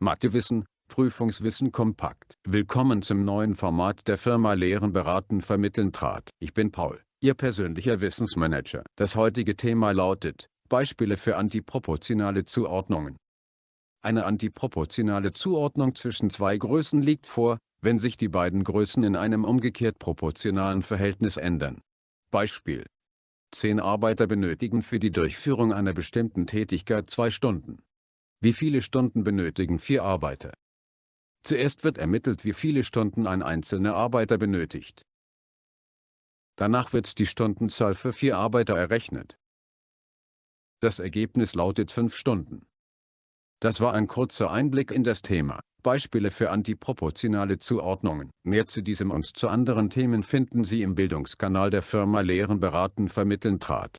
Mathewissen, Prüfungswissen kompakt. Willkommen zum neuen Format der Firma Lehren beraten vermitteln trat. Ich bin Paul, Ihr persönlicher Wissensmanager. Das heutige Thema lautet, Beispiele für antiproportionale Zuordnungen. Eine antiproportionale Zuordnung zwischen zwei Größen liegt vor, wenn sich die beiden Größen in einem umgekehrt proportionalen Verhältnis ändern. Beispiel. Zehn Arbeiter benötigen für die Durchführung einer bestimmten Tätigkeit zwei Stunden. Wie viele Stunden benötigen vier Arbeiter? Zuerst wird ermittelt wie viele Stunden ein einzelner Arbeiter benötigt. Danach wird die Stundenzahl für vier Arbeiter errechnet. Das Ergebnis lautet 5 Stunden. Das war ein kurzer Einblick in das Thema. Beispiele für antiproportionale Zuordnungen. Mehr zu diesem und zu anderen Themen finden Sie im Bildungskanal der Firma Lehren beraten vermitteln trat.